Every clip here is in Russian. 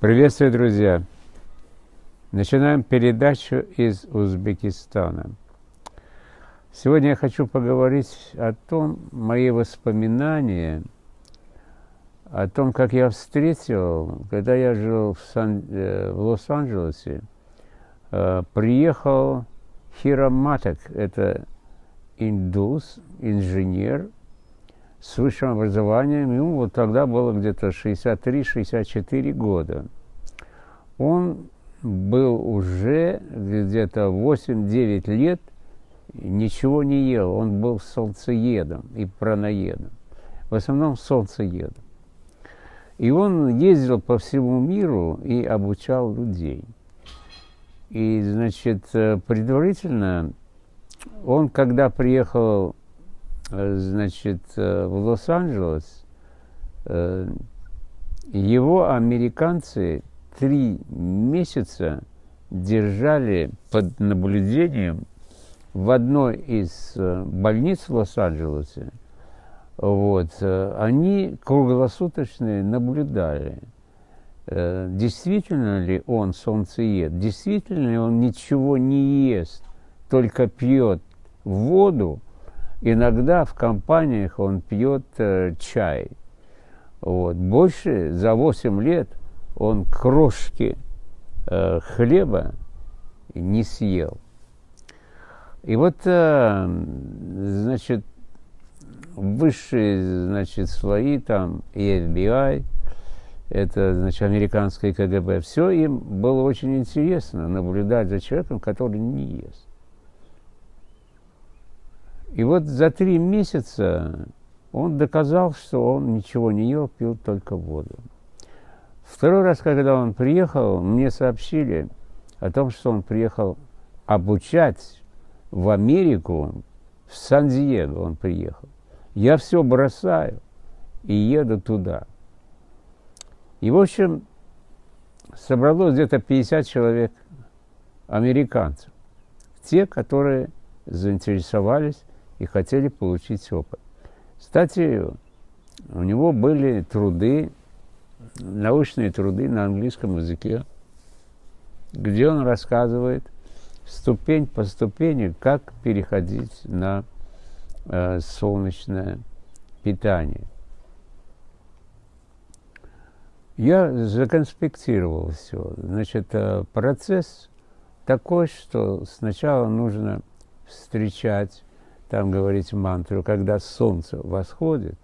Приветствую, друзья! Начинаем передачу из Узбекистана. Сегодня я хочу поговорить о том, мои воспоминания, о том, как я встретил, когда я жил в, э, в Лос-Анджелесе, э, приехал Хира Матек, это индус, инженер, с высшим образованием, ему вот тогда было где-то 63-64 года. Он был уже где-то 8-9 лет, ничего не ел, он был солнцеедом и праноедом, в основном солнцеедом. И он ездил по всему миру и обучал людей. И, значит, предварительно он, когда приехал Э, значит, э, в Лос-Анджелес, э, его американцы три месяца держали под наблюдением в одной из больниц в Лос-Анджелесе. Вот, они круглосуточно наблюдали, действительно ли он солнцеед, действительно ли он ничего не ест, только пьет воду, Иногда в компаниях он пьет э, чай. Вот. Больше за 8 лет он крошки э, хлеба не съел. И вот, э, значит, высшие, значит, слои там, и FBI, это, значит, американское КГБ, все им было очень интересно наблюдать за человеком, который не ест. И вот за три месяца он доказал, что он ничего не ел, пил только воду. Второй раз, когда он приехал, мне сообщили о том, что он приехал обучать в Америку, в Сан-Диего он приехал. Я все бросаю и еду туда. И, в общем, собралось где-то 50 человек американцев. Те, которые заинтересовались и хотели получить опыт. Кстати, у него были труды, научные труды на английском языке, где он рассказывает ступень по ступени, как переходить на э, солнечное питание. Я законспектировал все. Значит, э, процесс такой, что сначала нужно встречать там говорить мантру, когда солнце восходит,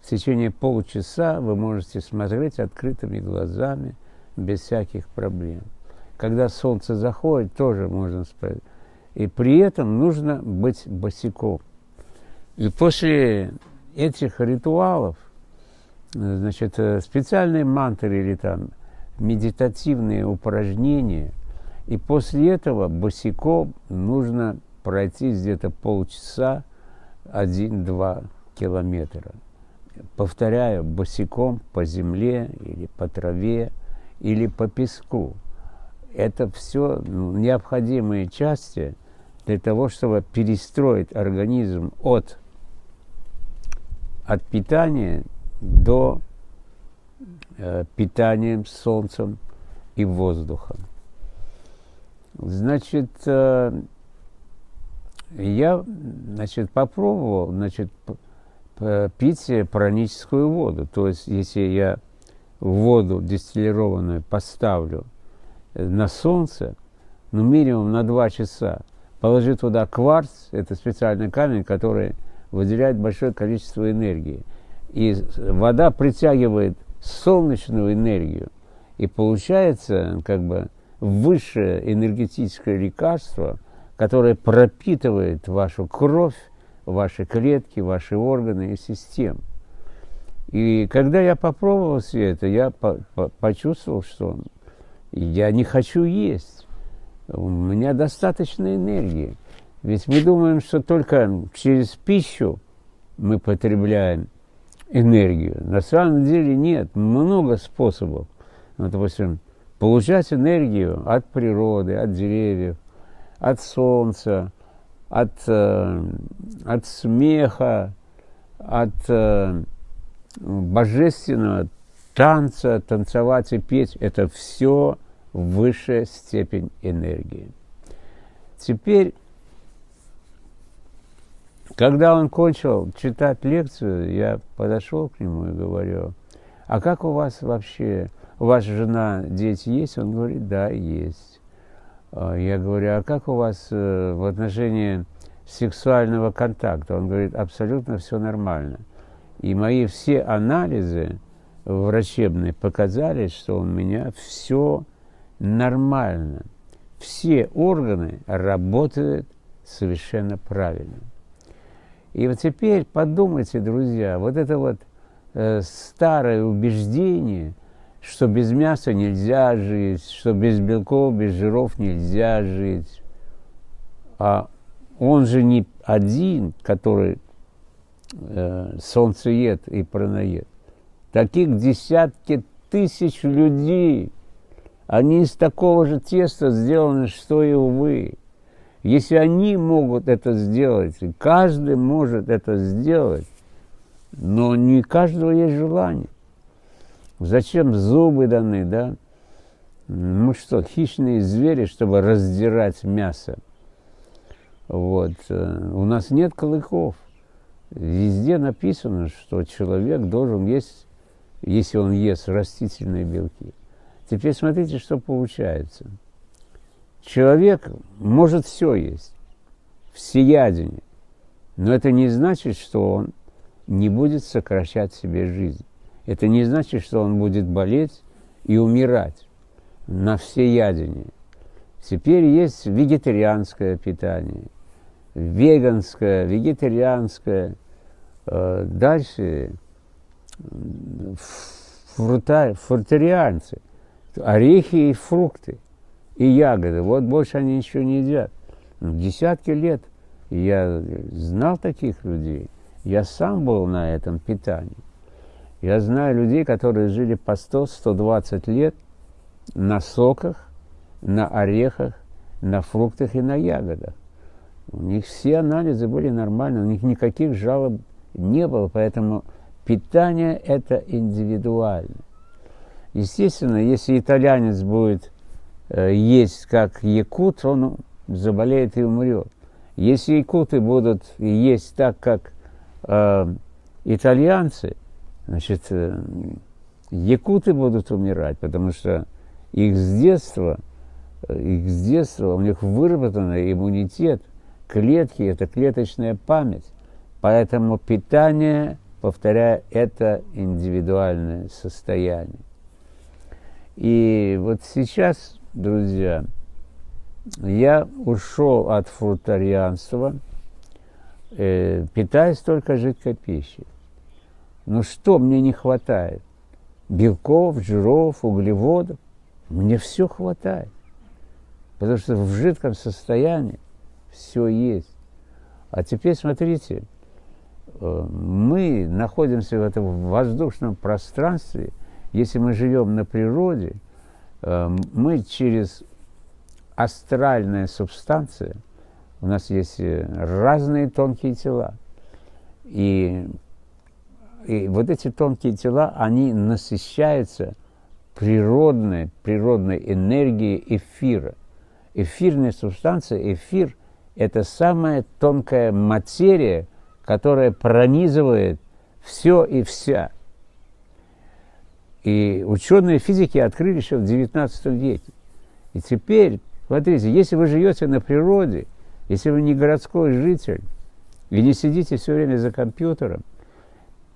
в течение полчаса вы можете смотреть открытыми глазами, без всяких проблем. Когда солнце заходит, тоже можно спать. И при этом нужно быть босиком. И после этих ритуалов, значит, специальные мантры или там медитативные упражнения, и после этого босиком нужно пройти где-то полчаса, один-два километра. Повторяю, босиком по земле или по траве или по песку. Это все ну, необходимые части для того, чтобы перестроить организм от, от питания до э, питания солнцем и воздухом. Значит, э, я, значит, попробовал, значит, пить праническую воду. То есть, если я воду дистиллированную поставлю э, на солнце, ну, минимум на 2 часа, положи туда кварц, это специальный камень, который выделяет большое количество энергии. И вода притягивает солнечную энергию, и получается как бы высшее энергетическое лекарство – которое пропитывает вашу кровь, ваши клетки, ваши органы и системы. И когда я попробовал все это, я по по почувствовал, что я не хочу есть. У меня достаточно энергии. Ведь мы думаем, что только через пищу мы потребляем энергию. На самом деле нет, много способов. Ну, допустим, получать энергию от природы, от деревьев, от солнца, от, э, от смеха, от э, божественного танца, танцевать и петь – это все высшая степень энергии. Теперь, когда он кончил читать лекцию, я подошел к нему и говорю, а как у вас вообще, у вас жена, дети есть? Он говорит, да, есть. А я говорю, а как у вас э, в отношении сексуального контакта? Он говорит, абсолютно все нормально. И мои все анализы врачебные показали, что у меня все нормально. Все органы работают совершенно правильно. И вот теперь подумайте, друзья, вот это вот э, старое убеждение, что без мяса нельзя жить, что без белков, без жиров нельзя жить. А он же не один, который э, солнцеед и праноед. Таких десятки тысяч людей. Они из такого же теста сделаны, что и вы. Если они могут это сделать, каждый может это сделать, но не каждого есть желание. Зачем зубы даны, да? Мы что, хищные звери, чтобы раздирать мясо? Вот. Э, у нас нет клыков. Везде написано, что человек должен есть если он ест растительные белки. Теперь смотрите, что получается. Человек может все есть, всеядение, но это не значит, что он не будет сокращать себе жизнь. Это не значит, что он будет болеть и умирать на всеядение. Теперь есть вегетарианское питание, веганское, вегетарианское. Э, дальше фрута, орехи и фрукты, и ягоды. Вот больше они ничего не едят. Ну, десятки лет я знал таких людей. Я сам был на этом питании. Я знаю людей, которые жили по 100-120 лет на соках, на орехах, на фруктах и на ягодах. У них все анализы были нормальные, у них никаких жалоб не было, поэтому Питание – это индивидуально. Естественно, если итальянец будет э, есть как якут, он заболеет и умрет. Если якуты будут есть так, как э, итальянцы, значит, э, якуты будут умирать, потому что их с детства, э, их с детства, у них выработан иммунитет, клетки – это клеточная память. Поэтому питание – повторяю, это индивидуальное состояние. И вот сейчас, друзья, я ушел от фрутарианства, э, питаясь только жидкой пищей. Но что мне не хватает? Белков, жиров, углеводов. Мне все хватает. Потому что в жидком состоянии все есть. А теперь смотрите, мы находимся в этом воздушном пространстве, если мы живем на природе, э, мы через астральная субстанция, у нас есть э, разные тонкие тела, и, и вот эти тонкие тела, они насыщаются природной, природной энергией эфира. Эфирная субстанция, эфир – это самая тонкая материя – которая пронизывает все и вся. И ученые физики открыли еще в XIX веке. И теперь, смотрите, если вы живете на природе, если вы не городской житель, и не сидите все время за компьютером,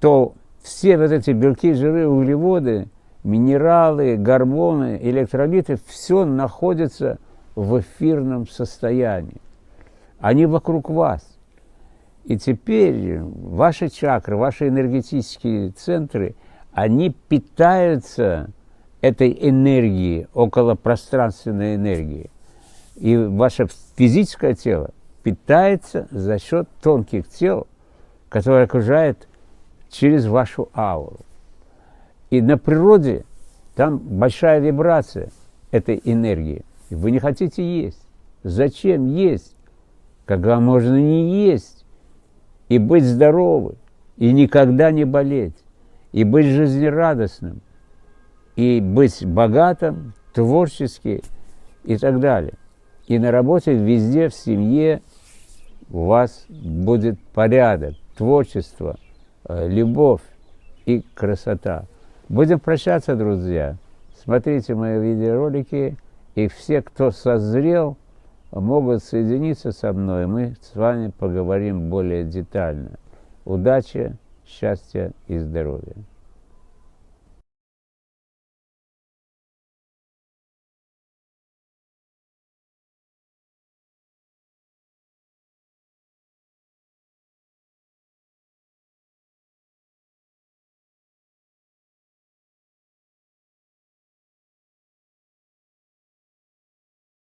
то все вот эти белки, жиры, углеводы, минералы, гормоны, электролиты, все находится в эфирном состоянии. Они вокруг вас. И теперь ваши чакры, ваши энергетические центры, они питаются этой энергией, околопространственной энергией. И ваше физическое тело питается за счет тонких тел, которые окружают через вашу ауру. И на природе там большая вибрация этой энергии. Вы не хотите есть. Зачем есть, когда можно не есть? и быть здоровым, и никогда не болеть, и быть жизнерадостным, и быть богатым, творчески и так далее. И на работе везде, в семье у вас будет порядок, творчество, любовь и красота. Будем прощаться, друзья. Смотрите мои видеоролики, и все, кто созрел, могут соединиться со мной. Мы с вами поговорим более детально. Удачи, счастья и здоровья.